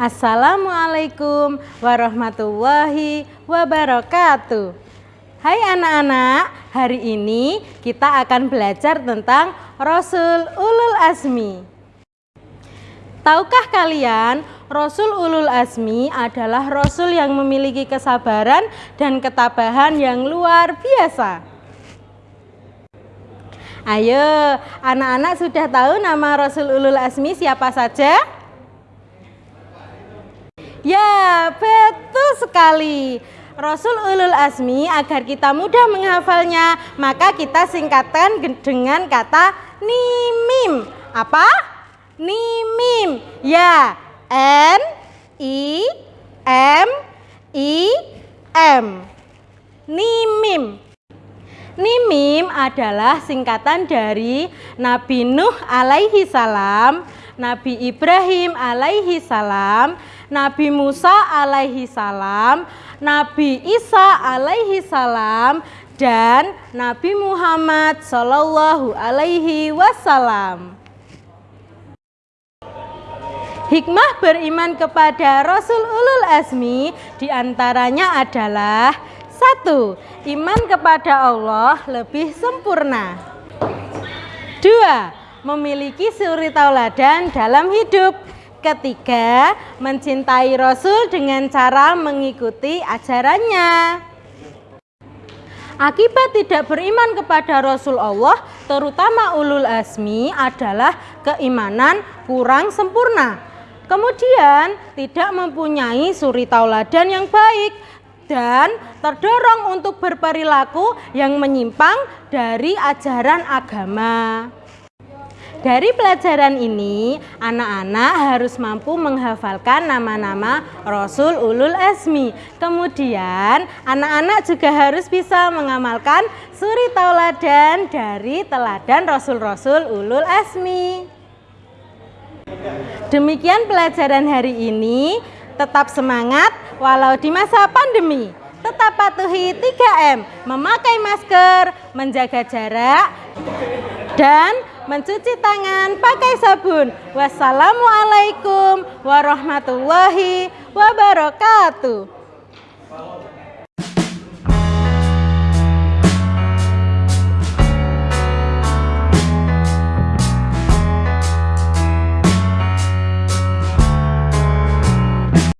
Assalamualaikum warahmatullahi wabarakatuh. Hai anak-anak, hari ini kita akan belajar tentang Rasul Ulul Azmi. Tahukah kalian, Rasul Ulul Azmi adalah Rasul yang memiliki kesabaran dan ketabahan yang luar biasa. Ayo, anak-anak sudah tahu nama Rasul Ulul Azmi siapa saja? Ya, betul sekali. Rasul Ulul Azmi agar kita mudah menghafalnya, maka kita singkatkan dengan kata nimim. Apa? Nimim. Ya, N I M I M. Nimim. Nimim adalah singkatan dari Nabi Nuh alaihi salam, Nabi Ibrahim alaihi salam, Nabi Musa alaihi salam, Nabi Isa alaihi salam dan Nabi Muhammad sallallahu alaihi wasallam. Hikmah beriman kepada Rasul Ulul Azmi di antaranya adalah satu, iman kepada Allah lebih sempurna. Dua, memiliki suri tauladan dalam hidup. Ketiga, mencintai Rasul dengan cara mengikuti ajarannya. Akibat tidak beriman kepada Rasul Allah, terutama ulul azmi adalah keimanan kurang sempurna. Kemudian tidak mempunyai suri tauladan yang baik dan terdorong untuk berperilaku yang menyimpang dari ajaran agama. Dari pelajaran ini, anak-anak harus mampu menghafalkan nama-nama Rasul Ulul Azmi. Kemudian, anak-anak juga harus bisa mengamalkan suri tauladan dari teladan Rasul-Rasul Ulul Azmi. Demikian pelajaran hari ini. Tetap semangat walau di masa pandemi. Tetap patuhi 3M, memakai masker, menjaga jarak, dan mencuci tangan pakai sabun. Wassalamualaikum warahmatullahi wabarakatuh.